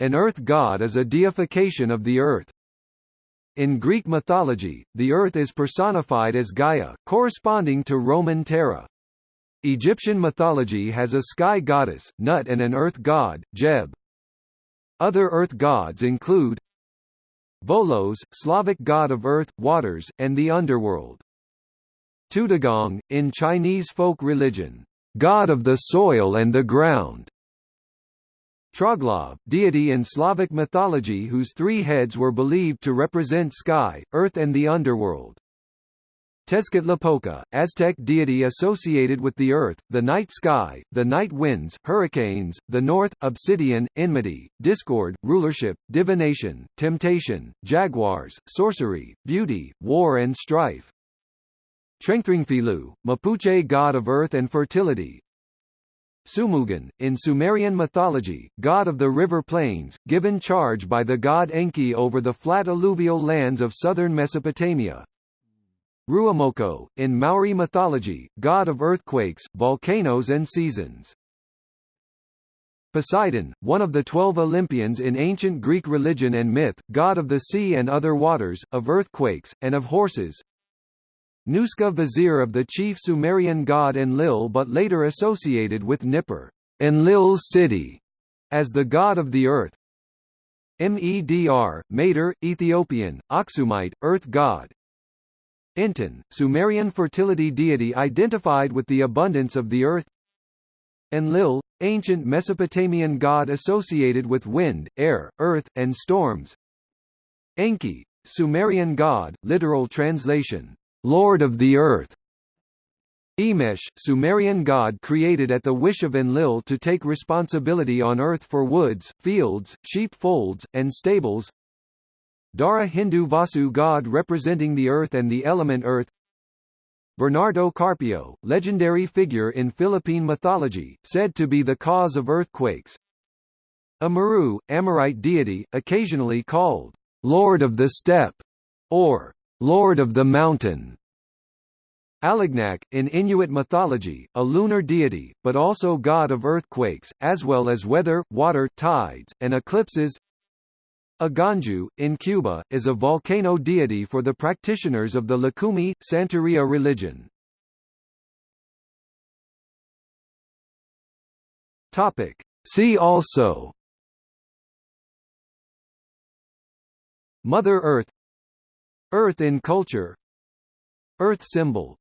An earth god is a deification of the earth. In Greek mythology, the earth is personified as Gaia, corresponding to Roman Terra. Egyptian mythology has a sky goddess, Nut and an earth god, Geb. Other earth gods include Volos, Slavic god of earth, waters, and the underworld. Tudigong, in Chinese folk religion, god of the soil and the ground. Troglav, deity in Slavic mythology whose three heads were believed to represent sky, earth and the underworld. Tezcatlipoca, Aztec deity associated with the earth, the night sky, the night winds, hurricanes, the north, obsidian, enmity, discord, rulership, divination, temptation, jaguars, sorcery, beauty, war and strife. Trengthringfilu, Mapuche god of earth and fertility, Sumugan, in Sumerian mythology, god of the river plains, given charge by the god Enki over the flat alluvial lands of southern Mesopotamia. Ruamoko, in Maori mythology, god of earthquakes, volcanoes and seasons. Poseidon, one of the twelve Olympians in ancient Greek religion and myth, god of the sea and other waters, of earthquakes, and of horses. Nuska vizier of the chief Sumerian god Enlil but later associated with Nippur Enlil's city, as the god of the earth. Medr, Mater, Ethiopian, Aksumite, earth god. Enten, Sumerian fertility deity identified with the abundance of the earth. Enlil, ancient Mesopotamian god associated with wind, air, earth, and storms. Enki, Sumerian god, literal translation, Lord of the Earth. Emesh, Sumerian god created at the wish of Enlil to take responsibility on earth for woods, fields, sheep folds, and stables. Dhara Hindu Vasu god representing the earth and the element earth. Bernardo Carpio, legendary figure in Philippine mythology, said to be the cause of earthquakes. Amurru, Amorite deity, occasionally called Lord of the Steppe, or Lord of the Mountain. Alignak, in Inuit mythology, a lunar deity, but also god of earthquakes, as well as weather, water, tides, and eclipses. Aganju, in Cuba, is a volcano deity for the practitioners of the Lucumi, Santeria religion. Topic. See also Mother Earth Earth in culture. Earth symbol